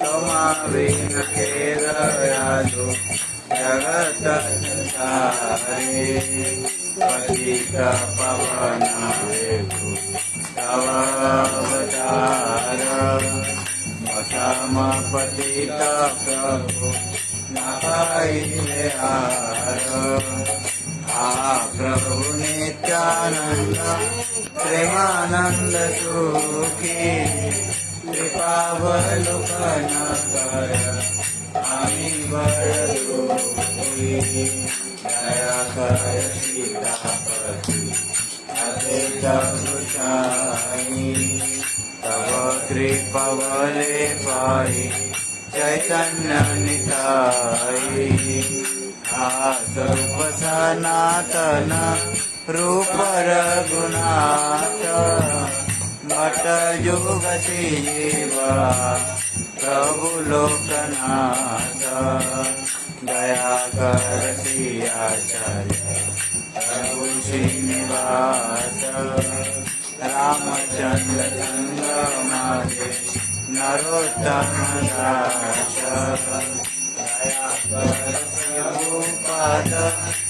त्वमावेन खेदयादो जगत संसारे पवनावेतु सनातन रूप रघुनाथ, मठ युग जीवा प्रभु लोकनाथ दया कर आचार्य प्रभु श्रीनिवास, रामचंद्र संग मारे नरोत्तम दास दया कर प्रभुपाद शिरैतदास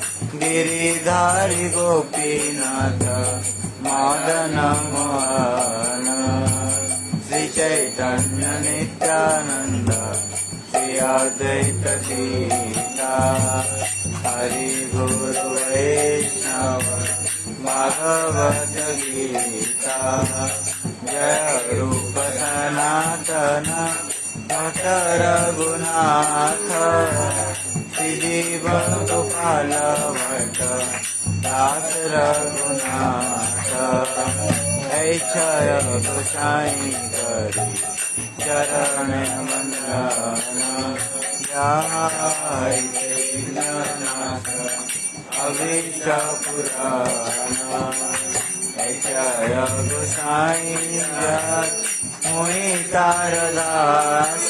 गिरिधारि गोपीनाथ मदन मोहन श्रीचैतन्य नित्यानन्द श्री अद्वैत सीता हरि गुरु वैष्णव भागवत गीता जय रूप सनातन भट रघुनाथ श्रीजीव गोपाल भट दास रघुनाथ ऐक्षय गोसाई करी चरण मंदन जाय नाथ अविष्ट पुराण जय गोसाई जय मुई तारदास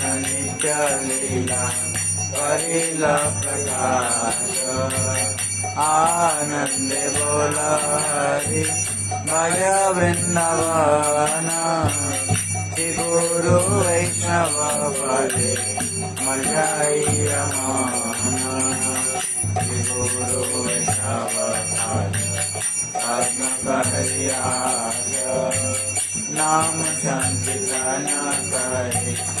नित्य लीला करिल प्रकाश। आनंद बोल हरि भज वृंदावन। श्री गुरु वैष्णव पदे मजाई रमान। श्री गुरु वैष्णव पदे नाम संकीर्तन करे। नरोत्तम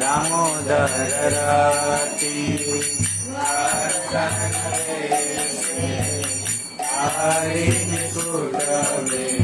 दामोदरति हरि फुटवे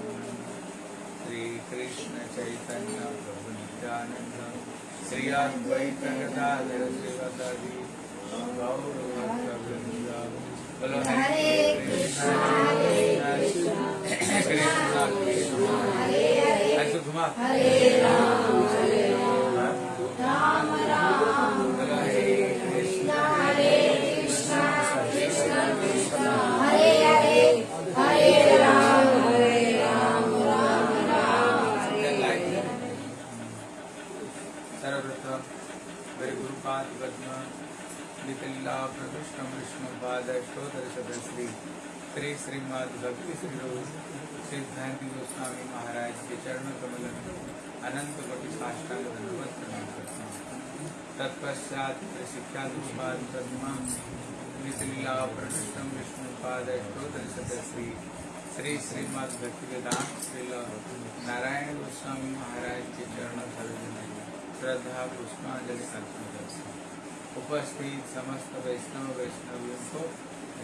श्रीकृष्ण चैतन्य प्रभु नित्यानन्द श्री अद्वैत गदाधर श्रीवदादि बोलो हरे कृष्ण कृष्ण कृष्ण हरे हरे घुमा बोलो नितिल्ला प्रकृष्ण विष्णु पाद अष्टोत्तर श्री श्रीमद भक्ति श्री गोस्वामी महाराज के चरण कमल अनंत कोटि साष्टांग धन्यवाद प्रणाम करता हूँ तत्पश्चात शिक्षा गुरुपाद पद्म नितिल्ला प्रकृष्ण विष्णु पाद अष्टोत्तर सदश्री श्री श्रीमद भक्ति वेदांत नारायण गोस्वामी महाराज के चरण सरोज श्रद्धा पुष्पांजलि अर्पण करते हैं। उपस्थित समस्त वैष्णव वैष्णवियों को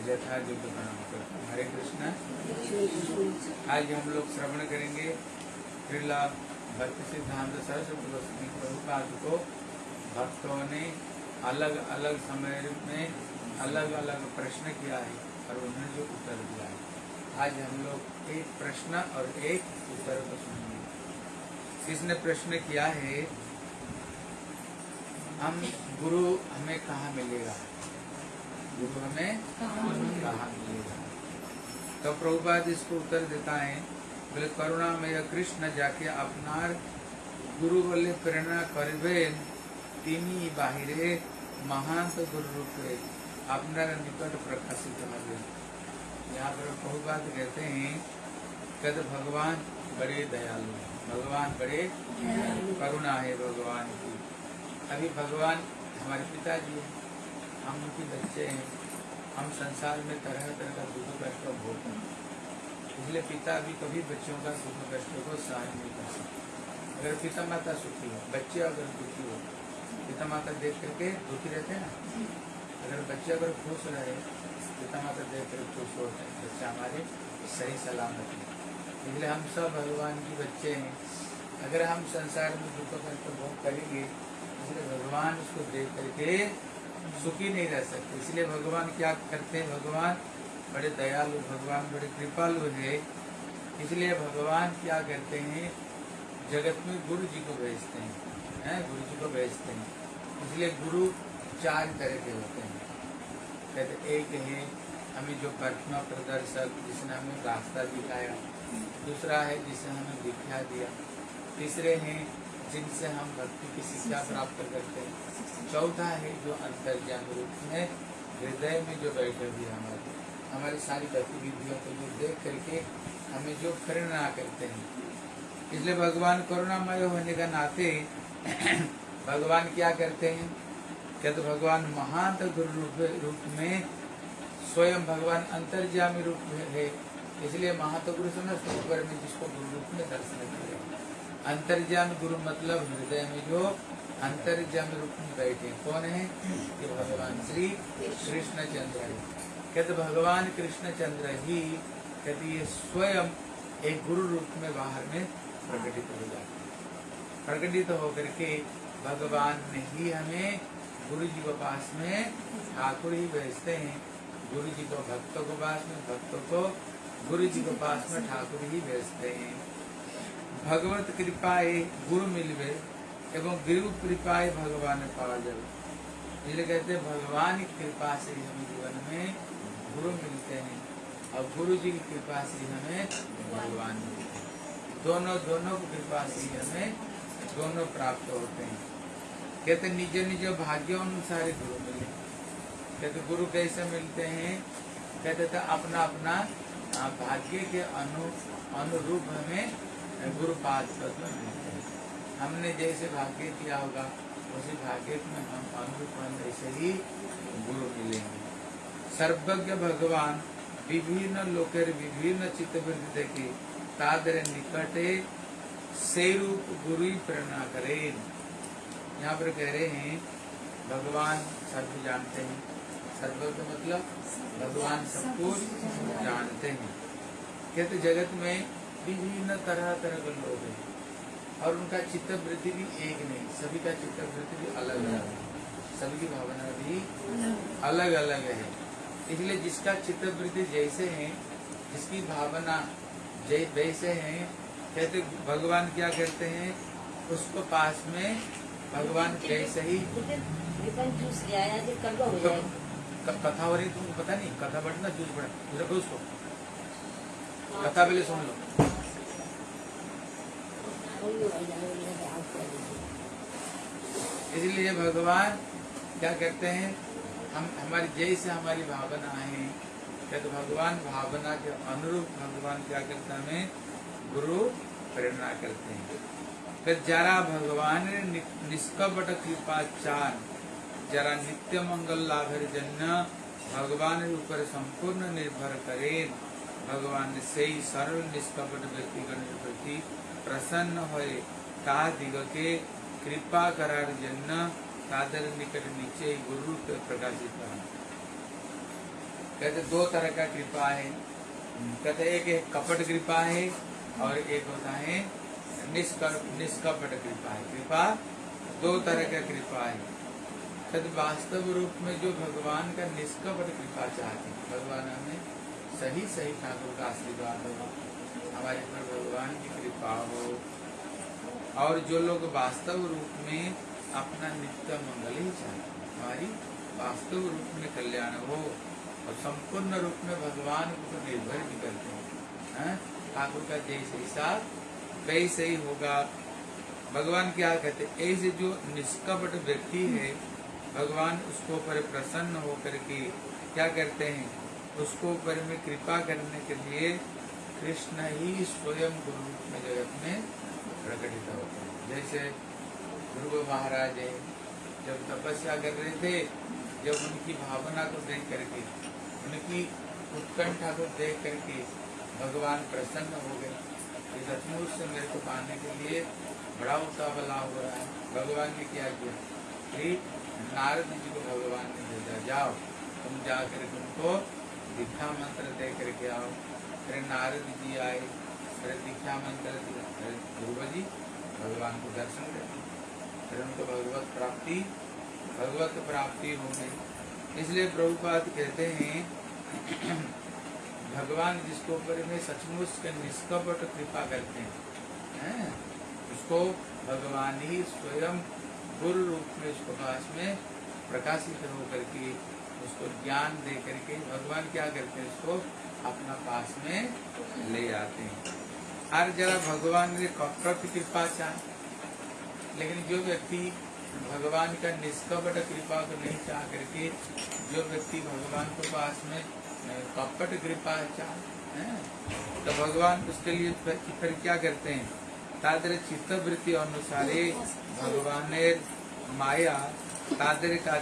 यथा युद्ध प्रणाम करते। हरे कृष्णा। आज हम लोग श्रवण करेंगे श्रीला भक्ति सिद्धांत, सरस्वती प्रभुपाद को। भक्तों ने अलग अलग समय में अलग अलग प्रश्न किया है और उन्होंने जो उत्तर दिया है। आज हम लोग एक प्रश्न और एक उत्तर को सुनेंगे। इसने प्रश्न किया है हम गुरु हमें कहाँ मिलेगा गुरु हमें कहाँ मिलेगा तो प्रभुपाद इसको उत्तर देता है बोले करुणा में कृष्ण जाके अपनार गुरु बोले प्रेरणा करबे তিনি বাহিরে মহান্ত गुरु रूपे আপনার निकट प्रकाशित হবে यहाँ पर प्रभुपाद कहते हैं कद भगवान बड़े दयालु हैं। भगवान बड़े करुणा है भगवान की अभी भगवान हमारे पिताजी हैं, हम उनके बच्चे हैं, हम संसार में तरह तरह का दुख कष्ट का भोग करते। इसलिए पिता भी कभी बच्चों का दुख कष्ट को सहन नहीं कर सकते। अगर पिता माता सुखी हो, बच्चे अगर दुखी हो पिता माता देख करके दुखी रहते हैं ना? अगर बच्चे अगर खुश रहे पिता माता देख कर खुश हैं बच्चा हमारे सही सलामत है। इसलिए हम सब भगवान के बच्चे हैं। अगर हम संसार में दुख कष्ट भोग करेंगे इसलिए भगवान उसको देख करके सुखी नहीं रह सकते। इसलिए भगवान क्या करते हैं? भगवान बड़े दयालु, भगवान बड़े कृपालु है। इसलिए भगवान क्या करते हैं? जगत में गुरु जी को भेजते हैं हैं? गुरु जी को भेजते हैं। इसलिए गुरु चार तरह के होते हैं। कहते एक है हमें जो प्रतिमा प्रदर्शक, जिसने हमें रास्ता दिखाया। दूसरा है जिसने हमें दिखा दिया। तीसरे हैं जिनसे हम भक्ति की शिक्षा प्राप्त करते हैं। चौथा है जो अंतर्ज्ञान रूप में हृदय में जो बैठे हुए हमारे। हमारी सारी गतिविधियों को जो देख करके हमें जो प्रेरणा करते हैं। इसलिए भगवान करुणामय होने का नाते भगवान क्या करते हैं? कहते भगवान महान गुरु रूप, रूप में स्वयं भगवान अंतर्जामी रूप में है। इसलिए महातगुरु से ऊपर में जिसको गुरु रूप में दर्शन किया। अंतर्जामी गुरु मतलब हृदय में जो अंतर्जामी रूप में बैठे, कौन है? ये भगवान श्री कृष्ण चंद्र है। कहते, भगवान कृष्ण चंद्र ही, कहते, ये स्वयं एक गुरु रूप में बाहर में प्रकटित हो जाते प्रकटित होकर के भगवान ने ही हमें गुरु जी के पास में ठाकुर ही भेजते हैं। गुरु जी को भक्तों को पास में, भक्तों को गुरु जी के पास में ठाकुर ही भेजते हैं। भगवत कृपाए गुरु मिलवे एवं गुरु कृपाए भगवान पावा जाए इसलिए कहते हैं, भगवान की कृपा से ही हमें जीवन में गुरु मिलते हैं और गुरु जी की कृपा से हमें भगवान मिलते हैं। दोनों दोनों की कृपा से हमें दोनों प्राप्त होते हैं। कहते निज निज भाग्य अनुसार ही गुरु मिले। कहते गुरु कैसे मिलते हैं? कहते थे अपना अपना भाग्य के अनु, अनुरूप हमें गुरु पाद पद में मिलते हैं हमने जैसे भाग्य किया होगा, उसी भाग्य में हम अनुरूप ऐसे ही गुरु मिलेंगे। सर्वज्ञ भगवान, विभिन्न लोकेर विभिन्न चित्तवृत्ति देखी, तादर निकटे से रूप गुरु प्रेरणा करें यहाँ पर कह रहे हैं, भगवान सर्व जानते हैं। सर्व का मतलब भगवान सब कुछ जानते हैं। कहते जगत में विभिन्न तरह तरह के लोग हैं। और उनका चित्त वृत्ति भी एक नहीं, सभी का चित्त वृत्ति भी अलग अलग है। सभी की भावना भी अलग अलग है। इसलिए जिसका चित्त वृत्ति जैसे है, जिसकी भावना वैसे है, कहते भगवान क्या कहते हैं, उसको पास में भगवान कैसे ही कथा हो रही तुमको पता नहीं? कथा बढ़ना जूस बढ़ा उसको। कथा पहले सुन लो वही हो जाएगा, वही हो जाएगा, आप कर दीजिए। इसलिए भगवान क्या कहते हैं, हम, हमारी जैसे हमारी भावना है क्या तो भगवान भावना के अनुरूप भगवान क्या करते हमें गुरु प्रेरणा करते हैं। फिर जरा भगवान निष्कपट कृपा चार, जरा नित्य मंगल लाभर जन्य, भगवान ऊपर संपूर्ण निर्भर करे। भगवान से ही सर्व निष्कपट व्यक्तिगण प्रति प्रसन्न ता दिग के कृपा करार जन्य तादर निकट नीचे गुरु प्रकाशित है कहते दो तरह का कृपा है। कहते एक एक कपट कृपा है और एक होता है निष्कपट कृपा है। कृपा दो तरह का कृपा है। कहते वास्तव रूप में जो भगवान का निष्कपट कृपा चाहते हैं, भगवान हमें सही सही ठाकुर का आशीर्वाद हो हमारे पर भगवान की कृपा हो। और जो लोग वास्तव रूप में अपना नित्य मंगल ही चाहते हमारी वास्तव रूप में कल्याण हो और संपूर्ण रूप में भगवान को निर्भर भी करते हैं? ठाकुर का जैसे हिसाब वैसे ही होगा। भगवान क्या कहते ऐसे जो निष्कपट व्यक्ति है, भगवान उसको ऊपर प्रसन्न होकर के क्या करते हैं? उसको ऊपर में कृपा करने के लिए कृष्ण ही स्वयं गुरु रूप में जगत में प्रकटित होते हैं। जैसे ध्रुव महाराज है, जब तपस्या कर रहे थे, जब उनकी भावना को देख करके, उनकी उत्कंठा को देख करके भगवान प्रसन्न हो गए। कि सचमुच से मेरे को पाने के लिए बड़ा उतावला हो रहा है। भगवान ने क्या किया? नारद जी को भगवान ने भेजा, जाओ, तुम जा कर उनको दीक्षा मंत्र दे करके आओ। फिर नारद जी आए फिर दीक्षा मंत्र ध्रुव जी, भगवान को दर्शन करते फिर उनको भगवत प्राप्ति भगवत प्राप्ति हो गई इसलिए प्रभुपाद कहते हैं, भगवान जिसको ऊपर में सचमुच के निष्कपट कृपा करते हैं हैं? उसको भगवान ही स्वयं गुरु रूप में उसको पास में प्रकाशित होकर के उसको ज्ञान दे करके, भगवान क्या करते हैं उसको अपना पास में ले आते हैं। हर जरा भगवान ने कपट की कृपा चाहे। लेकिन जो व्यक्ति भगवान का निष्कपट कृपा को नहीं चाह करके, जो व्यक्ति भगवान के पास में कपट कृपा चाहे तो भगवान उसके लिए फिर क्या करते हैं? तादर चित्तवृत्ति अनुसार भगवान माया तादर का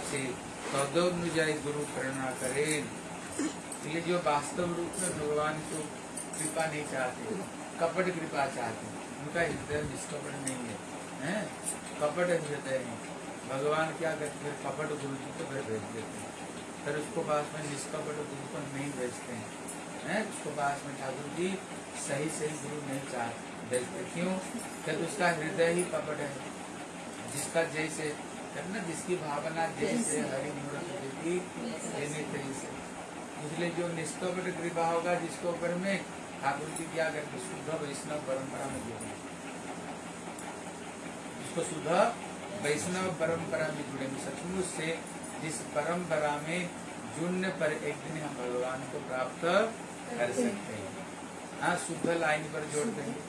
तदनुजाई गुरु प्रेरणा करें। इसलिए जो वास्तव रूप में भगवान को कृपा नहीं चाहते कपट कृपा चाहते उनका हृदय निष्कपट नहीं है हैं? कपट हृदय है भगवान क्या करते फिर कपट गुरु जी को फिर भेज देते हैं। फिर उसको पास में निष्कपट गुरु को नहीं भेजते हैं हैं? उसको पास में ठाकुर जी सही सही गुरु नहीं चाह भेजते क्यों? क्योंकि उसका हृदय ही कपट है। जिसका जैसे ना जिसकी भावना जैसे हरि मूर्त देती लेने तैसे इसलिए जो निष्कपट कृपा होगा जिसके ऊपर में ठाकुर जी क्या करके शुद्ध वैष्णव परंपरा में जुड़ेंगे जिसको शुद्ध वैष्णव परंपरा में जुड़ेंगे सचमुच से जिस परंपरा में जुड़ने पर एक दिन हम भगवान को प्राप्त कर सकते हैं। हाँ शुद्ध लाइन पर जोड़ते देंगे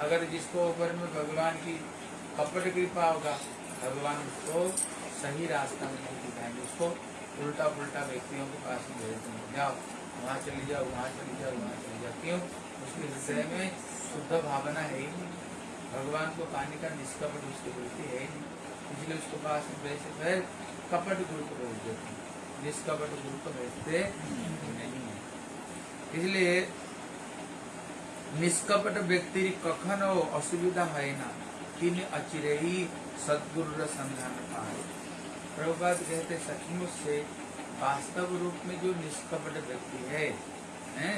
अगर जिसको ऊपर में भगवान की कपट कृपा होगा भगवान उसको सही रास्ता में नहीं दिखाएँगे उसको उल्टा पुल्टा व्यक्तियों के पास में भेज देंगे जाओ, वहाँ चली जाओ, वहाँ चली जाओ, वहाँ चली जाओ। क्यों? उसके हृदय में शुद्ध भावना है ही नहीं। भगवान को पाने का निष्कपट उसकी वृत्ति है ही नहीं। इसलिए उसके पास में फिर कपट गुरु को भेज देते हैं। निष्कपट गुरु को भेजते नहीं है। इसलिए निष्कपट व्यक्ति कखनो असुविधा है ना? तीन अचिरे ही सदगुरु संधान पाए। प्रभुपाद कहते सचमुच से वास्तव रूप में जो निष्कपट व्यक्ति है, हैं,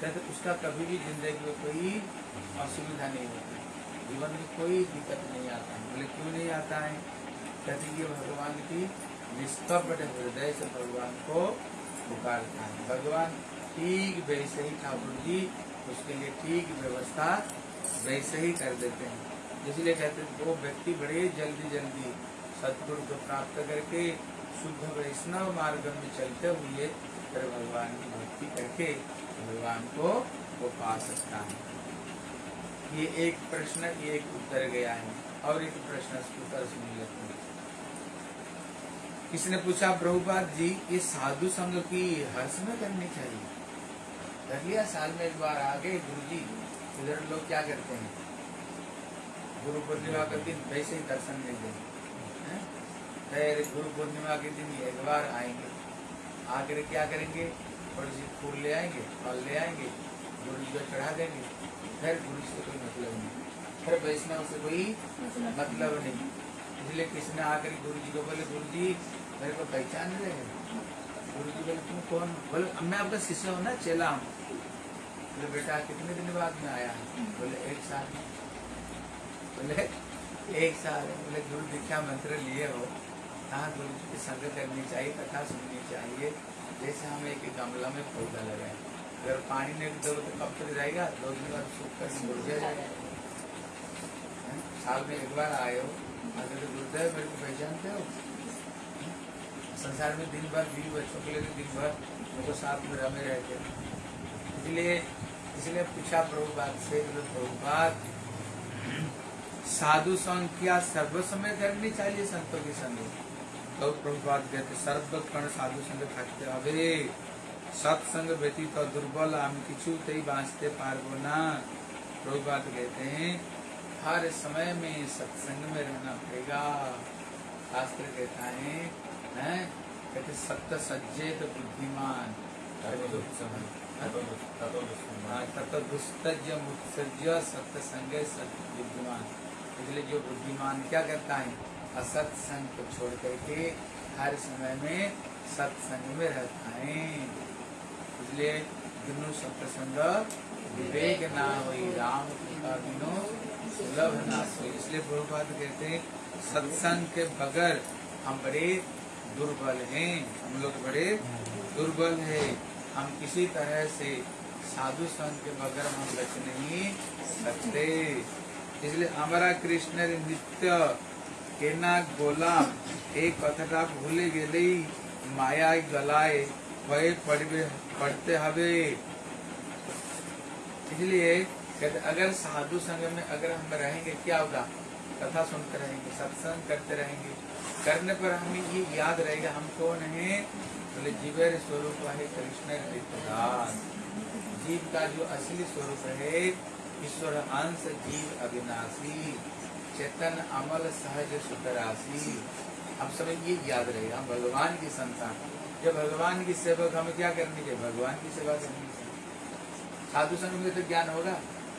कहते उसका कभी भी ज़िंदगी में कोई असुविधा नहीं होती। जीवन में कोई दिक्कत नहीं आता है बोले, क्यों नहीं आता है? कहते ये भगवान की निष्कपट हृदय से भगवान को पुकारता है। भगवान ठीक वैसे ही ठाकुर जी उसके लिए ठीक व्यवस्था वैसे ही कर देते हैं। इसलिए कहते वो व्यक्ति बड़े जल्दी जल्दी सदगुरु को प्राप्त करके, शुद्ध वैष्णव मार्ग में चलते हुए फिर भगवान की भक्ति करके भगवान को वो पा सकता है। ये एक प्रश्न, ये एक उत्तर गया है और एक प्रश्न उत्तर सुन लेते हैं। किसी ने पूछा, प्रभुपाद जी, ये साधु संघ की हर्ष में करनी चाहिए? कर लिया साल में एक बार आ गए गुरु जी इधर लोग क्या करते हैं? गुरु पूर्णिमा के दिन वैसे ही दर्शन नहीं हैं? फिर गुरु पूर्णिमा के दिन एक बार आएँगे। आकर क्या करेंगे? थोड़ी सी फूल ले आएँगे, फल ले आएँगे, गुरु जी को चढ़ा देंगे। फिर गुरु से कोई मतलब नहीं। फिर वैष्णव से कोई मतलब नहीं। इसलिए किसी ने आकर गुरु जी को बोले, गुरु जी, मेरे को पहचान रहे हैं। गुरु जी बोले, तुम कौन? बोले मैं आपका शिष्य हूँ ना, चेला हूँ। बोले, बेटा, कितने दिन बाद में आया बोले, एक साल बोले एक साल बोले गुरु दीक्षा मंत्र लिए हो कहाँ गुरु जी की संग करनी चाहिए कथा सुननी चाहिए जैसे हम एक गमला में पौधा लगाए अगर पानी नहीं दो तो कब तक जाएगा? दो दिन बाद सूख कर मुरझा जाएगा। साल में एक बार आए हो। अगर तो गुरुदेव मेरे को पहचानते हो? संसार में दिन भर बीवी बच्चों के लिए तो दिन भर मेरे साथ में रमे रहते इसलिए इसलिए पूछा प्रभुपाद से बोले, प्रभुपाद साधु संघ क्या सर्व समय करनी चाहिए संतों के संग तो प्रभुपाद कहते सर्व कण साधु संग থাকতে হবে सत्संग व्यतीत दुर्बल हम किछु तई बांचते पारबो ना प्रभुपाद कहते हैं हर समय में सत्संग में रहना पड़ेगा शास्त्र कहता है हैं कहते सत्य सज्जेत बुद्धिमान हाँ, तत दुस्तज मुत्सर्ज सत्य संग सत्य बुद्धिमान इसलिए जो बुद्धिमान क्या करता है? असत संग को छोड़ करके हर समय में सत्संग में रहता है। इसलिए दिनु सत्संग विवेक ना हुई, राम कृपा बिनो सुलभ ना सोई इसलिए प्रभुपाद कहते हैं, सत्संग के बगैर हम बड़े दुर्बल हैं। हम लोग बड़े दुर्बल हैं। हम किसी तरह से साधु संघ के बगैर हम बच नहीं सकते। इसलिए हमारा कृष्ण नित्य केना गोलाम एक कथटा भूले गेले, माया गलाए, भय पड़वे पढ़ते हवे। इसलिए कहते, अगर साधु संग में अगर हम रहेंगे, क्या होगा? कथा सुनते रहेंगे, सत्संग करते रहेंगे। करने पर हमें ये याद रहेगा, हम कौन है? बोले, जीवर स्वरूप है कृष्ण जीव का जो असली स्वरूप है ईश्वर अंश जीव अविनाशी चेतन, अमल, सहज सुतरासी हम सब ये याद रहेगा हम भगवान की संतान। जब भगवान की सेवा हमें क्या करनी चाहिए भगवान की सेवा करनी चाहिए साधु संग में तो ज्ञान होगा।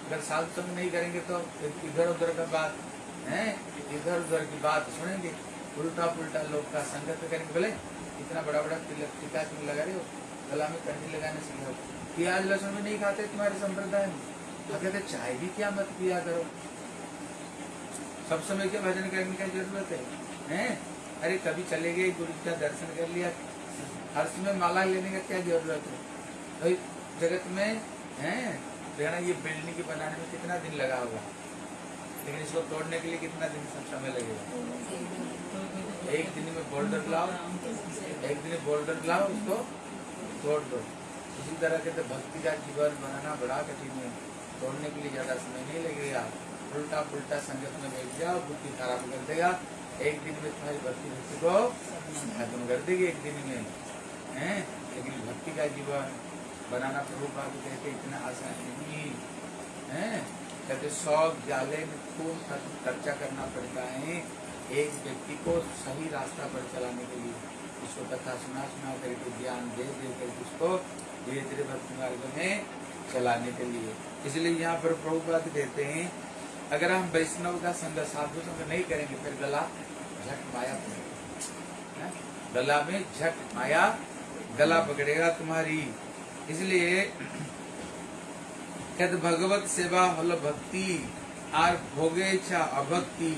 अगर साधु संग नहीं करेंगे तो इधर उधर का बात, है? इधर उधर की बात सुनेंगे। उल्टा पुल्टा लोग का संगत करेंगे। बोले, इतना बड़ा बड़ा तिलक टीका तुम लगा रहे हो? गला में कंठी लगाने सिखाओ प्याज, लहसुन भी नहीं खाते तुम्हारे संप्रदाय में। अब कहते चाय भी क्या मत पिया करो। सब समय के भजन करने की ज़रूरत है, हैं? अरे, कभी चले गए, गुरु का दर्शन कर लिया हर समय माला लेने का क्या ज़रूरत है? भाई, जगत में, हैं? देखना ये बिल्डिंग बनाने में कितना दिन लगा होगा? लेकिन इसको तोड़ने के लिए कितना दिन सब समय लगेगा? एक दिन में बोल्डर लाओ, एक दिन बोल्डर लाओ उसको, तोड़ दो। इसी तरह के तो भक्ति का जीवन बनाना बड़ा कठिन है। तोड़ने के लिए ज़्यादा समय नहीं लगेगा। उल्टा पुल्टा संगत में बैठ जाओ बुद्धि खराब कर देगा। एक दिन में तुम्हारी भक्ति भक्ति को खत्म कर देगी एक दिन में। हैं? लेकिन भक्ति का जीवन बनाना प्रभु बात कहते इतना आसान नहीं। है? कहते सौ जाले में खूब खर्चा करना पड़ता है एक व्यक्ति को सही रास्ता पर चलाने के लिए। उसको कथा सुना सुना करके ज्ञान दे दे करके उसको धीरे धीरे भक्ति मार्ग में चलाने के लिए। इसलिए यहाँ पर प्रभुपाद कहते हैं, अगर हम वैष्णव का संग साधु संग नहीं करेंगे, फिर गला झट माया गला में झट माया गला पकड़ेगा तुम्हारी। इसलिए यद भगवत सेवा हल भक्ति, आर भोगे छा अभक्ति,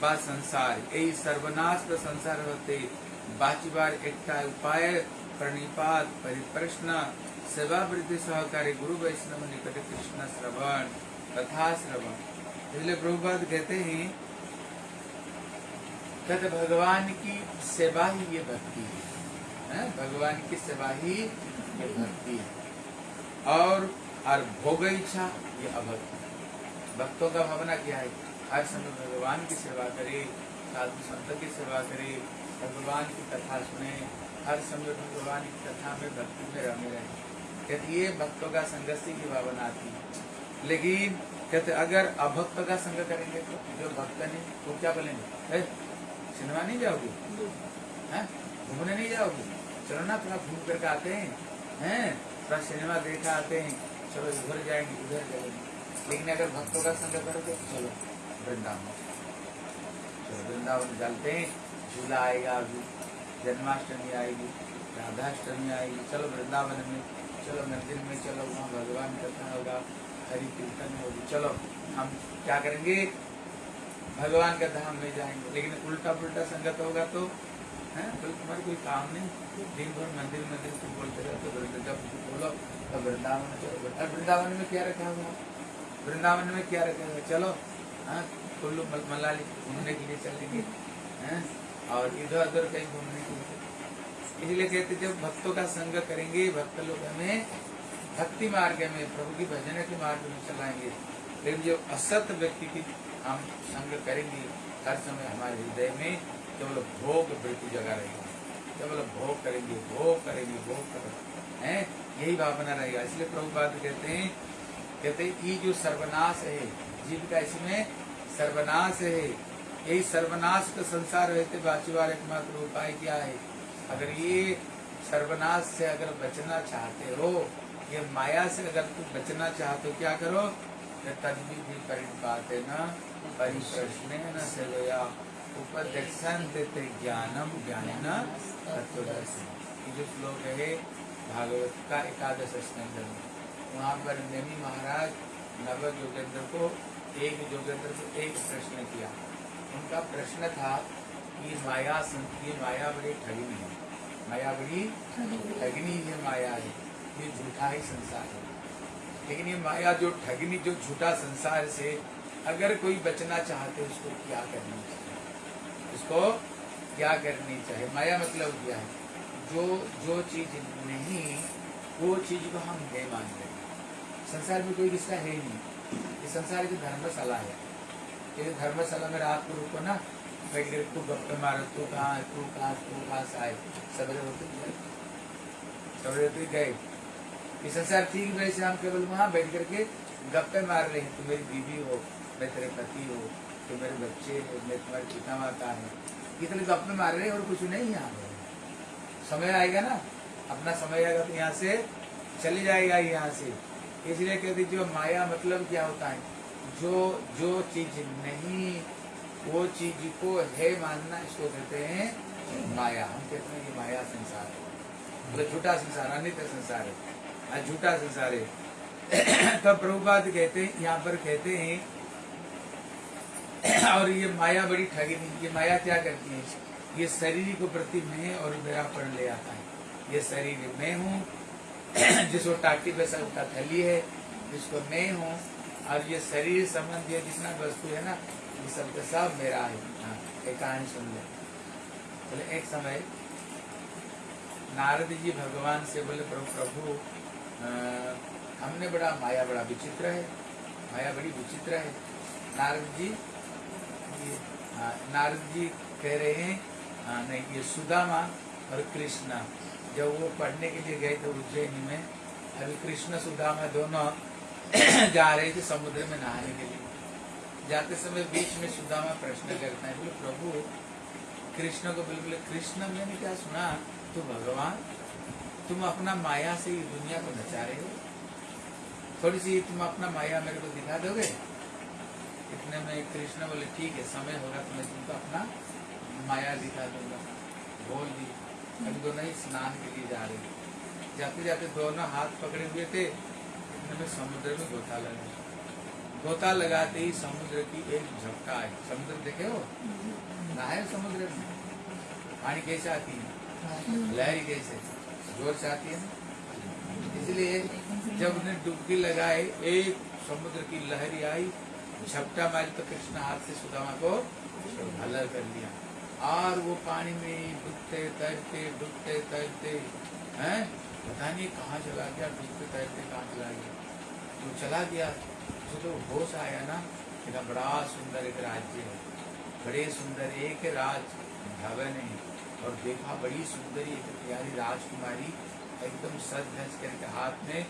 बा संसार। यही सर्वनाश का संसार होते। बाची बार एकटा उपाय, प्रणिपात, परिप्रश्न सेवावृत्ति सहकारी गुरु वैष्णव निकट कृष्ण श्रवण तथा श्रवण। इसलिए प्रभुपाद कहते हैं कहते भगवान की सेवा ही ये भक्ति है, है? भगवान की सेवा ही ये भक्ति है। और और भोग इच्छा ये अभक्ति भक्तों का भावना क्या है? हर समय भगवान की सेवा करे साधु संत की सेवा करे भगवान की कथा सुने हर समय भगवान की कथा में भक्ति में रमे रहे। कहते ये भक्तों का संघर्ष की भावना आती है लेकिन कहते, अगर अभक्त का संग करेंगे तो जो भक्त नहीं, वो क्या बोलेंगे? सिनेमा नहीं जाओगे? घूमने नहीं जाओगे? चलो ना थोड़ा घूम करके आते हैं। हैं? थोड़ा सिनेमा देखा आते हैं। चलो इधर जाएँगे, उधर जाएँगे लेकिन अगर भक्तों का संग करोगे तो चलो, वृंदावन। चलो वृंदावन चलते हैं। झूला आएगा अभी। जन्माष्टमी आएगी, राधाष्टमी आएगी। चलो वृंदावन में चलो मंदिर में चलो, वहाँ भगवान कथा होगा, हरि कीर्तन होगी। चलो, हम क्या करेंगे? भगवान का धाम में जाएँगे। लेकिन उल्टा पुल्टा संगत होगा तो है? तो तुम्हारे कोई काम नहीं। दिन भर मंदिर मंदिर तुम बोलते रहते बोलते जब बोलो तो वृंदावन चलो। और वृंदावन में क्या रखा हुआ? वृंदावन में क्या रखा हुआ? चलो हाँ कुल्लू मलाली घूमने के लिए चलेंगे, हैं? और इधर उधर कहीं घूमने के लिए। इसलिए कहते जब भक्तों का संग करेंगे, भक्त लोग हमें भक्ति मार्ग में, प्रभु की भजन के मार्ग में चलाएँगे। लेकिन जो असत व्यक्ति की हम संग करेंगे, हर समय हमारे हृदय में केवल भोग वृत्ति जगा रहेगा। केवल भोग करेंगे भोग करेंगे भोग करेंगे। हैं? यही भावना रहेगा। इसलिए प्रभु प्रभुपाद कहते हैं कहते हैं ये जो सर्वनाश है, जीव का इसमें सर्वनाश है। यही सर्वनाश का संसार रहते बाचुवार एकमात्र उपाय क्या है? अगर ये सर्वनाश से अगर बचना चाहते हो, ये माया से अगर तुम बचना चाहते हो, क्या करो? तद्वी भी परिपाते न परिप्रश्न न सेवया। उपदर्शन देते ज्ञानम, ज्ञान जो श्लोक है, भागवत का एकादश स्कंद में वहाँ पर नेमी महाराज नव जोगेंद्र को, एक जोगेंद्र को एक प्रश्न किया। उनका प्रश्न था कि माया ये माया बड़ी ठगनी है। माया बड़ी ठगनी ये माया है। ये झूठा ही संसार है। लेकिन ये माया जो ठगनी जो झूठा संसार से अगर कोई बचना चाहते, उसको क्या करनी चाहिए? उसको क्या करनी चाहिए? माया मतलब क्या है? जो जो चीज़ नहीं, वो चीज़ को हम नहीं मान रहे संसार में कोई रिश्ता है ही नहीं। ये संसार की धर्मशाला है। ये धर्मशाला में रात को रुको ना बैठ कर तू गप्पे मारो, तू कहाँ तू कहाँ तू कहाँ से आए? सवेरे होते सवेरे गए। ये संसार ठीक वैसे हम केवल वहाँ बैठ करके गप्पे मार रहे हैं। तू मेरी बीवी हो, मैं तेरे पति हो, तू मेरे बच्चे हो, मैं तुम्हारे पिता माता है। इतने गप्पे मार रहे हैं और कुछ नहीं यहाँ समय आएगा ना? अपना समय आएगा तो यहाँ से चले जाएगा यहाँ से। इसलिए कहते जो माया मतलब क्या होता है? जो जो चीज़ नहीं वो चीज़ को है मानना इसको कहते हैं माया। हम कहते हैं ये माया संसार है। मतलब झूठा संसार, अनित्य संसार है। झूठा संसार है। तब प्रभुपाद कहते हैं, यहाँ पर कहते हैं, और ये माया बड़ी ठगिनी ये माया क्या करती है? ये शरीर को प्रति मैं और मेरा पढ़ ले आता है। ये शरीर मैं हूँ। जिसको टाटी पे सबका थैली है, जिसको मैं हूँ। और ये शरीर संबंधी जितना वस्तु है ना ये सब का सब मेरा है। हाँ, एक कहानी सुन ले। बोले एक समय नारद जी भगवान से बोले प्रभु प्रभु हमने बड़ा माया बड़ा विचित्र है। माया बड़ी विचित्र है। नारद जी हाँ, नारद जी कह रहे हैं हाँ, नहीं ये सुदामा और कृष्णा। जब वो पढ़ने के लिए गए थे उज्जैन में अभी कृष्ण सुदामा दोनों जा रहे थे समुद्र में नहाने के लिए। जाते समय बीच में सुदामा प्रश्न करता है, बोले, प्रभु, कृष्ण को बिल्कुल कृष्ण, मैंने क्या सुना? तो भगवान? तुम अपना माया से ये दुनिया को नचा रहे हो? थोड़ी सी तुम अपना माया मेरे को दिखा दोगे? इतने में कृष्ण बोले, ठीक है, समय होगा तो मैं तुमको अपना माया दिखा दूँगा। बोल दी। अभी दोनों ही स्नान के लिए जा रहे थे जाते जाते दोनों हाथ पकड़े हुए थे। इतने में समुद्र में गोता लगा। गोता लगाते ही समुद्र की एक झपटा आई समुद्र देखे हो? नहाए समुद्र में पानी कैसे आती है? लहरी कैसे? ज़ोर से आती है इसलिए जब उन्हें डुबकी लगाए एक समुद्र की लहरी आई, झपटा मारी तो कृष्ण हाथ से सुदामा को अलग कर लिया। और वो पानी में डूबते, तैरते डूबते, तैरते, हैं? पता नहीं कहाँ चला गया, डूबते, तैरते कहाँ चला गया। तो चला गया। तो जो होश आया ना इतना बड़ा सुंदर एक राज्य है। बड़े सुंदर एक राज भवन है। और देखा बड़ी सुंदरी एक प्यारी राजकुमारी एकदम सज धज करके हाथ में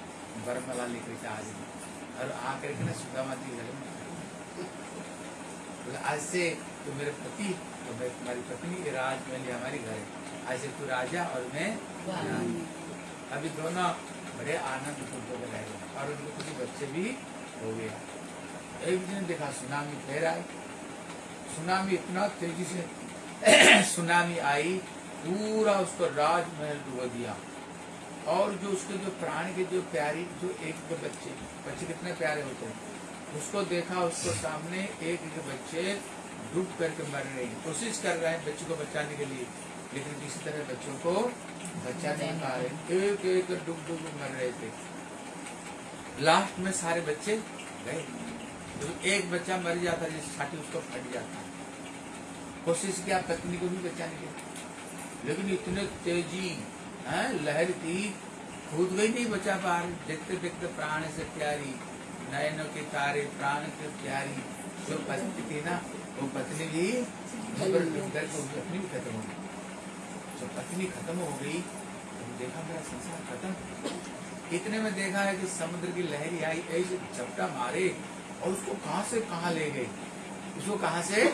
बरमला लेकर के आ रही और आकर के ना सुदामा जी घर में आज से तो मेरे पति तो मैं तुम्हारी पत्नी, ये राजमहल ये हमारी घर आज से तू राजा और मैं अभी दोनों बड़े आनंद पूर्वक रहे और उनके कुछ बच्चे भी हो गए एक दिन देखा सुनामी फिर आई। सुनामी इतना तेज़ी से सुनामी आई, पूरा उसको राजमहल डुबा दिया। और जो उसके जो प्राण के जो प्यारी, जो एक के बच्चे बच्चे कितने प्यारे होते हैं। उसको देखा, उसको सामने एक एक बच्चे डूब करके मर रहे हैं। कोशिश कर रहे हैं बच्चे को बचाने के लिए, लेकिन किसी तरह बच्चों को बचा नहीं पा रहे। एक एक डूब डूब मर रहे थे। लास्ट में सारे बच्चे गए। तो एक बच्चा मर जाता, जिस छाती उसको फट जाता। कोशिश किया, पत्नी को भी बचाने के लेकिन इतने तेज़ी, है, लहर थी। कूद गई नहीं बचा पा रही देखते देखते प्राण से प्यारी, नयनों के तारे, प्राण से प्यारी। जो पत्नी थी ना, वो पत्नी भी पत्नी भी खत्म हो गई। जो पत्नी खत्म हो गई तो देखा, मेरा संसार खत्म। इतने में देखा है कि समुद्र की लहरी आई ऐसे झपटा मारे और उसको कहा से कहा ले गई उसको कहा से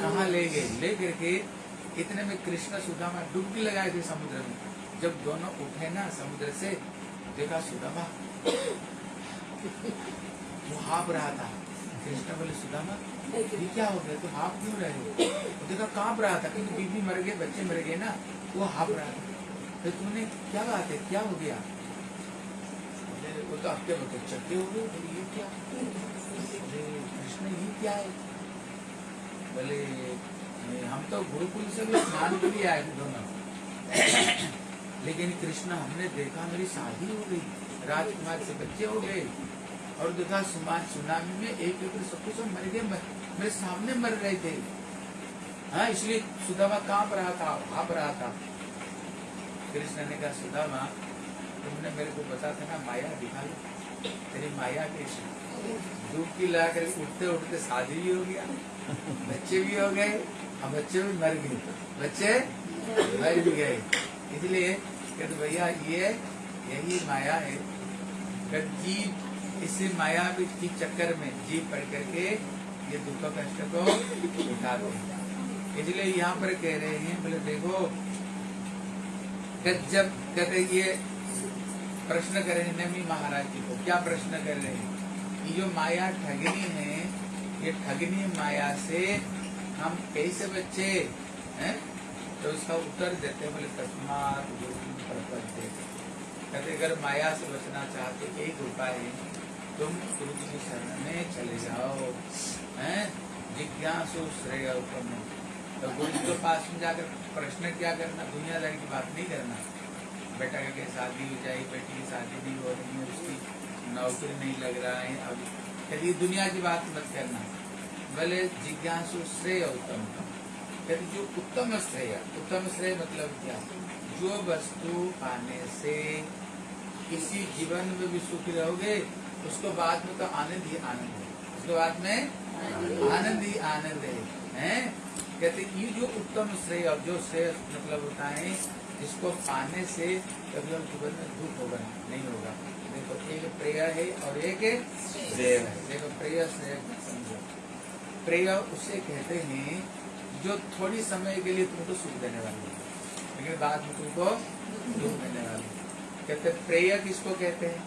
कहा ले गए? ले करके इतने में कृष्ण सुदामा डुबकी लगाए थे समुद्र में। जब दोनों उठे ना समुद्र से, देखा सुदामा, वो हाँप रहा था। कृष्ण बोले, सुदामा, ये क्या हो गया? तुम हाँप क्यों रहे हो? देखा, काँप रहा था, क्योंकि बीबी मर गए बच्चे मर गए ना, वो हाँप रहा था। तो तुमने क्या बात है? क्या हो गया? वो तो आपके बच्चे चट्टे हो गए? ये क्या? कृष्ण, ये क्या है? बोले हम तो गुरुकुल से भी स्नान के लिए आए दोनों लेकिन कृष्ण, हमने देखा मेरी शादी हो गई, राजकुमार से बच्चे हो गए। और देखा सुमान सुनामी में एक एक सब कुछ मर गए, मेरे सामने मर रहे थे। हाँ इसलिए सुदामा काँप रहा था? भाप रहा था। कृष्ण ने कहा, सुदामा तुमने मेरे को बता था ना माया लो तेरी माया कैसी? डुबकी लगा कर उठते उठते शादी भी हो गया, बच्चे भी हो गए, और बच्चे भी मर गए। बच्चे मर भी गए। इसलिए कहते भैया, ये यही माया है। कि जीव, इसी माया की चक्कर में जीव पड़ करके ये दुख, कष्ट को उठाते हैं। इसलिए यहाँ पर कह रहे हैं, बोले, देखो जब कहते ये प्रश्न कर रहे हैं नमी महाराज जी को। क्या प्रश्न कर रहे हैं? ये जो माया ठगनी है, ये ठगनी माया से हम कैसे बच्चे हैं? तो इसका उत्तर देते बोले, तस्मात कहते, अगर माया से बचना चाहते, एक उपाय तुम गुरु की शरण में चले जाओ, हैं? जिज्ञासु श्रेय उत्तम तो गुरु के पास में जाकर प्रश्न क्या करना, दुनियादारी की बात नहीं करना। बेटा के शादी हो जाए, बेटी की शादी नहीं हो रही है, उसकी नौकरी नहीं लग रहा है। अब कहती दुनिया की बात मत करना। भले जिज्ञासु श्रेय उत्तम कहते जो उत्तम श्रेय उत्तम श्रेय मतलब क्या? जो वस्तु पाने से किसी जीवन में भी सुखी रहोगे, उसको बाद में तो आनंद ही आनंद है। उसके बाद में आनंद ही आनंद है, हैं? कहते ये जो उत्तम श्रेय जो श्रेय मतलब होता है इसको पाने से कभी हम जीवन में दुख होगा नहीं होगा। देखो एक प्रेय है और एक श्रेय है। देखो प्रेय श्रेय समझो। प्रेय उसे कहते हैं जो थोड़ी समय के लिए तुमको सुख देने वाली है। लेकिन बाद में तुमको दुख देने वाली है। कहते हैं, प्रेय किसको कहते हैं?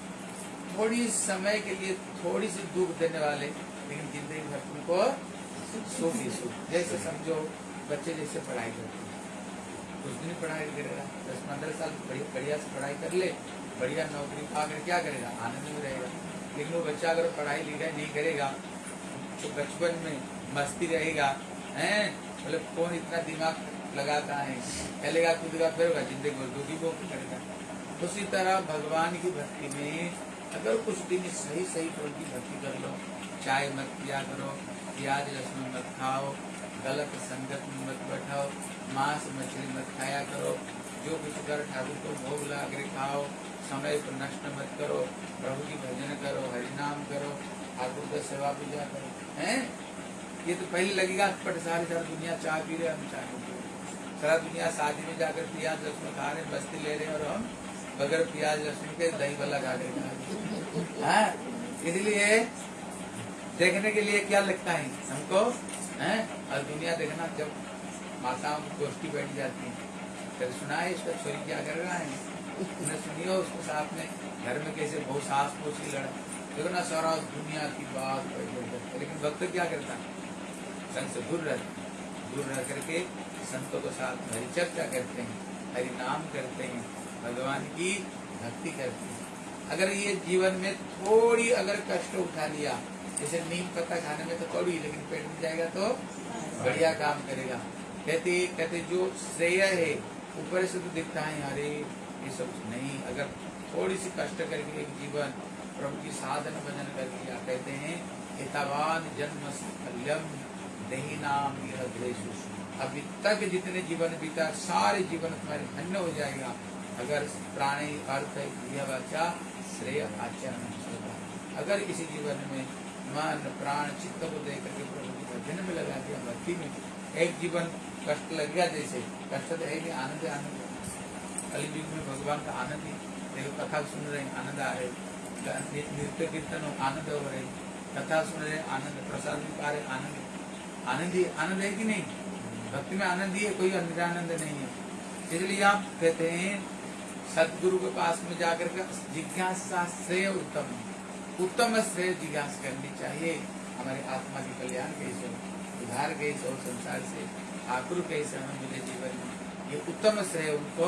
थोड़ी समय के लिए थोड़ी सी दुख देने वाले लेकिन ज़िंदगी भर तुमको सुख ही सुख। जैसे समझो बच्चे जैसे पढ़ाई करते कुछ दिन पढ़ाई करेगा दस पंद्रह साल बढ़िया से पढ़ाई कर ले, बढ़िया नौकरी पाकर क्या करेगा? आनंद में रहेगा। लेकिन वो बच्चा अगर पढ़ाई लिखाई नहीं करेगा तो बचपन में मस्ती रहेगा। हैं? मतलब कौन इतना दिमाग लगाता है? चलेगा कूदेगा फिर ज़िंदगी में दुखी वो करेगा उसी तरह भगवान की भक्ति में अगर कुछ दिन सही सही फल की भक्ति कर लो, चाय मत पिया करो प्याज लहसुन मत खाओ गलत संगत में मत बैठाओ, मांस मछली मत खाया करो, जो कुछ कर ठाकुर को भोग लगा खाओ, समय को नष्ट मत करो, प्रभु की भजन करो, हरिनाम करो, ठाकुर का सेवा पूजा करो। हैं? ये तो पहले लगेगा, पट सारी सारी दुनिया चाय पी रहे हम चाय सारा दुनिया शादी में जाकर प्याज लहसुन खा रहे बस्ती ले रहे और हम बगैर प्याज लहसुन के दही वाला खा रहे इसलिए देखने के लिए क्या लगता है हमको? हैं? और दुनिया देखना जब माताओं की गोष्ठी बैठ जाती है सुना है इसका छोरी क्या कर रहा है? उन्हें सुनियो उसके साथ में, घर में कैसे बहुत सास पोछी लड़ा। देखो ना सारा दुनिया की बात लेकिन भक्त क्या करता है? संत से दूर रहता दूर रह करके संतों के साथ हरि चर्चा करते हैं हरि नाम करते हैं, भगवान की भक्ति करते हैं। अगर ये जीवन में थोड़ी अगर कष्ट उठा लिया जैसे नीम पत्ता खाने में तो कड़वी, लेकिन पेट में जाएगा तो बढ़िया काम करेगा। कहते कहते, जो श्रेय है, ऊपर से तो दिखता है, अरे, ये सब नहीं। अगर थोड़ी सी कष्ट करके एक जीवन, प्रभु की साधन भजन कर लिया कहते हैं हितवान जन्म दही नाम यह अभी तक जितने जीवन बीता, सारे जीवन तुम्हारे धन्य हो जाएगा। अगर प्राणी अर्थ यह वाचा श्रेय आचरण अगर इसी जीवन में मन प्राण चित्त को दे करके प्रभु की भजन में लगा दिया, भक्ति में। एक जीवन कष्ट लग गया जैसे। कष्ट तो है नहीं आनंद आनंद। कलयुग में भगवान का आनंद ही। देखो, कथा सुन रहे हैं, आनंद आ रहे नृत्य कीर्तन आनंद हो रहे कथा सुन रहे आनंद, प्रसाद भी पा रहे आनंद। आनंद ही, आनंद है कि नहीं? भक्ति में आनंद ही है, कोई आनंद नहीं है। इसलिए आप कहते हैं, सदगुरु के पास में जाकर के जिज्ञासा श्रेय उत्तम। है। उत्तम श्रेय जिज्ञास करनी चाहिए। हमारे आत्मा के कल्याण कैसे हो उधार कैसे हो संसार से आकुर कैसे हमें मिले जीवन में। ये उत्तम श्रेय उनको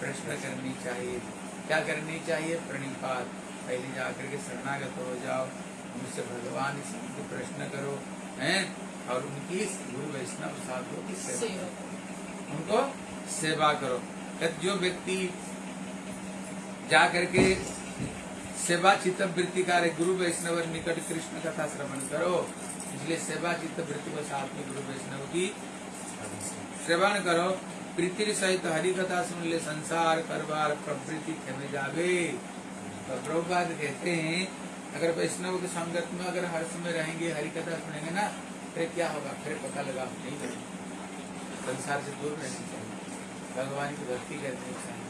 प्रश्न करनी चाहिए। क्या करनी चाहिए? प्रणिपात। पहले जाकर के शरणागत हो जाओ। उनसे भगवान से प्रश्न करो हैं? और उनकी गुरु वैष्णव साधुओं की सेवा करो। उनको सेवा करो। जो व्यक्ति जा करके सेवा चित्त वृत्ति कार्य गुरु वैष्णव निकट कृष्ण कथा श्रवण करो। इसलिए सेवा चित्त वृत्ति को साथ में गुरु वैष्णव की श्रवण करो। प्रीति सहित हरि कथा सुन ले, संसार करवार प्रवृत्ति खेमे जावे। तो प्रभुपाद कहते हैं, अगर वैष्णव के संगत में अगर हर समय रहेंगे, हरि कथा सुनेंगे ना, फिर क्या होगा? फिर पता लगा नहीं करेंगे। संसार से दूर रहना चाहिए। भगवान की भक्ति करनी चाहिए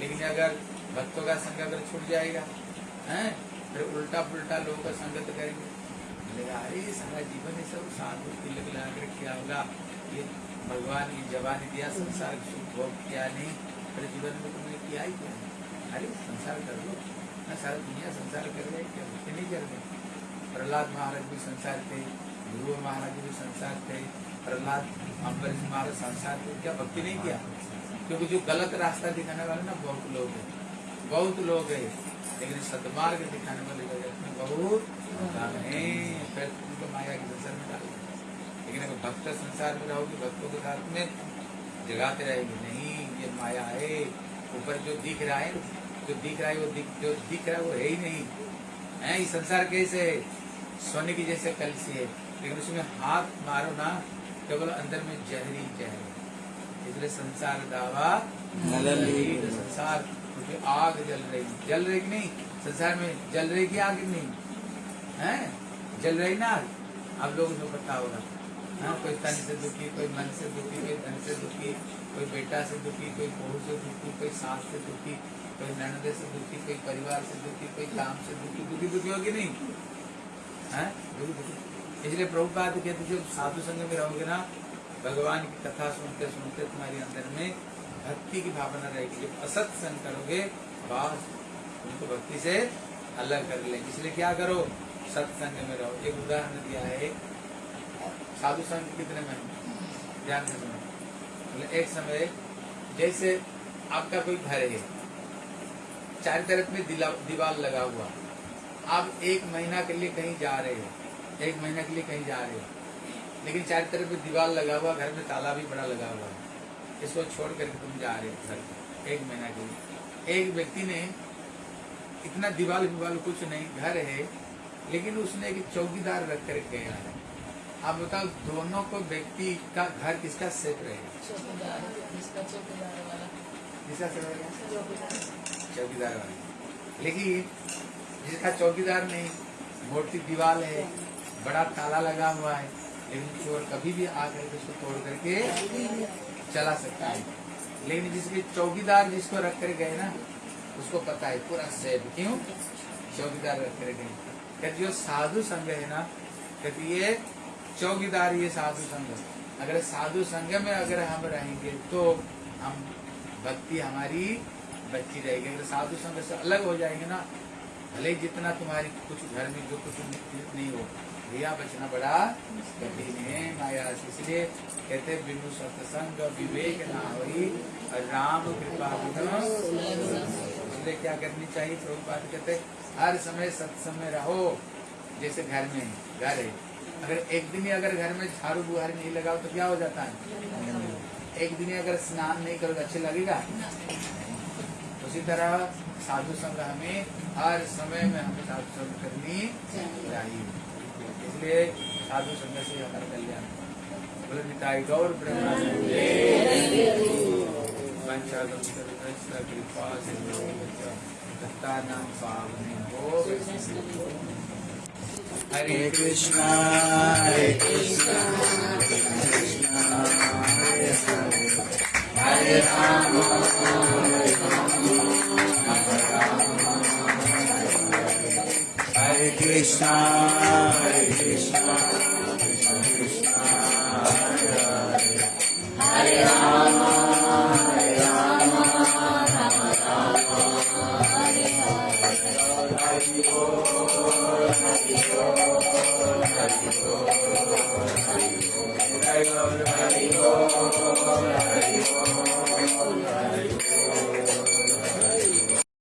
लेकिन अगर भक्तों का संग अगर छूट जाएगा हैं? फिर उल्टा पुल्टा लोगों का संगत करेंगे। बोलेगा, अरे, सारा जीवन ये सब साधु तिलक लगा कर किया होगा। ये भगवान की जवानी दिया, संसार सुख भोग किया नहीं मेरे जीवन में तुमने किया ही क्या अरे, संसार कर लो। ना सारा दुनिया संसार कर रहे क्या भक्ति नहीं कर रहे? प्रहलाद महाराज भी संसार थे गुरु महाराज भी संसार थे। प्रहलाद अम्बरीश महाराज संसार थे, क्या भक्ति नहीं किया? क्योंकि जो गलत रास्ता दिखाने वाले ना, बहुत लोग हैं। बहुत लोग हैं। लेकिन सदमार्ग दिखाने वाले जगत में बहुत कम है फिर तुमको माया के संसार में डाल लेकिन अगर भक्त संसार में रहोगे भक्तों के साथ में जगाते रहेंगे नहीं ये माया है ऊपर जो दिख रहा है जो दिख रहा है वो दिख जो दिख रहा है वो है ही नहीं। है ये संसार कैसे है? सोने की जैसे कलसी है लेकिन उसमें हाथ मारो ना केवल अंदर में जहरी जहर इसलिए संसार दावा। संसार क्योंकि आग जल रही। जल रही कि नहीं? संसार में जल रही की आग नहीं? है? जल रही ना आग? आप लोगों को पता होगा। हाँ कोई तन से दुखी, कोई मन से दुखी, कोई धन से दुखी, कोई बेटा से दुखी, कोई बहू से दुखी, कोई सास से दुखी, कोई ननद से दुखी, कोई परिवार से दुखी, कोई काम से दुखी दुखी दुखी होगी नहीं? है? दुखी दुखी। इसलिए प्रभुपाद कहते जब साधु संग में रहोगे ना, भगवान की कथा सुनते सुनते तुम्हारे अंदर में भक्ति की भावना रहेगी। जब असत संग करोगे बस उनको भक्ति से अलग कर लेंगे। इसलिए क्या करो? सत्संग में रहो। एक उदाहरण दिया है। साधु संग कितने में ध्यान से सुनो। बोले एक समय, जैसे आपका कोई घर है, चार तरफ़ में दीवार लगा हुआ। आप एक महीना के लिए कहीं जा रहे हो। एक महीना के लिए कहीं जा रहे हो। लेकिन चार तरफ़ में दीवार लगा हुआ, घर में ताला भी बड़ा लगा हुआ है। इसको छोड़ करके तुम जा रहे हो घर एक महीना के लिए। एक व्यक्ति ने इतना दीवाल विवाल कुछ नहीं घर है लेकिन उसने एक चौकीदार रख कर गया है। आप बताओ दोनों को व्यक्ति का घर किसका सेफ़ रहेगा चौकीदार चौकीदार वाला। किसका सेफ़ रहेगा चौकीदार। चौकीदार वाले। लेकिन जिसका चौकीदार नहीं मोटी दीवार है बड़ा ताला लगा हुआ है लेकिन चोर कभी भी आकर के उसको तोड़ करके चला सकता है। लेकिन जिसके चौकीदार जिसको रख कर गए ना, उसको पता है, पूरा सेफ़ क्यों? चौकीदार रख कर गए। कहते, जो साधु संघ है ना, कहते, ये चौकीदार, ये साधु संघ अगर साधु संघ में अगर हम रहेंगे तो हम भक्ति, हमारी बच्ची रहेगी। अगर साधु संघ से अलग हो जाएँगे ना, भले जितना तुम्हारी कुछ घर में जो कुछ नहीं हो भैया बचना बड़ा कठिन है माया इसलिए कहते हैं, बिनु सत्संग विवेक ना और राम कृपा इसलिए क्या करनी चाहिए? प्रभुपाद कहते हर समय सत्संग में रहो जैसे घर में घर है। अगर एक दिन ही अगर घर में झाड़ू बुहारी नहीं लगाओ तो क्या हो जाता है? एक दिन ही अगर स्नान नहीं करोगे अच्छे लगेगा? उसी तरह साधु संग हमें हर समय में हमें साधु संग करनी चाहिए। इसलिए साधु संघ से कल्याण। बोले पिता गौर कृपा नाम पावनी हो हरे कृष्णा हरे कृष्णा कृष्णा। हरे हरे राम हरे Ram Ram Ram. Hare Krishna, Hare Krishna, Krishna Krishna, Hare Hare, Hare Rama,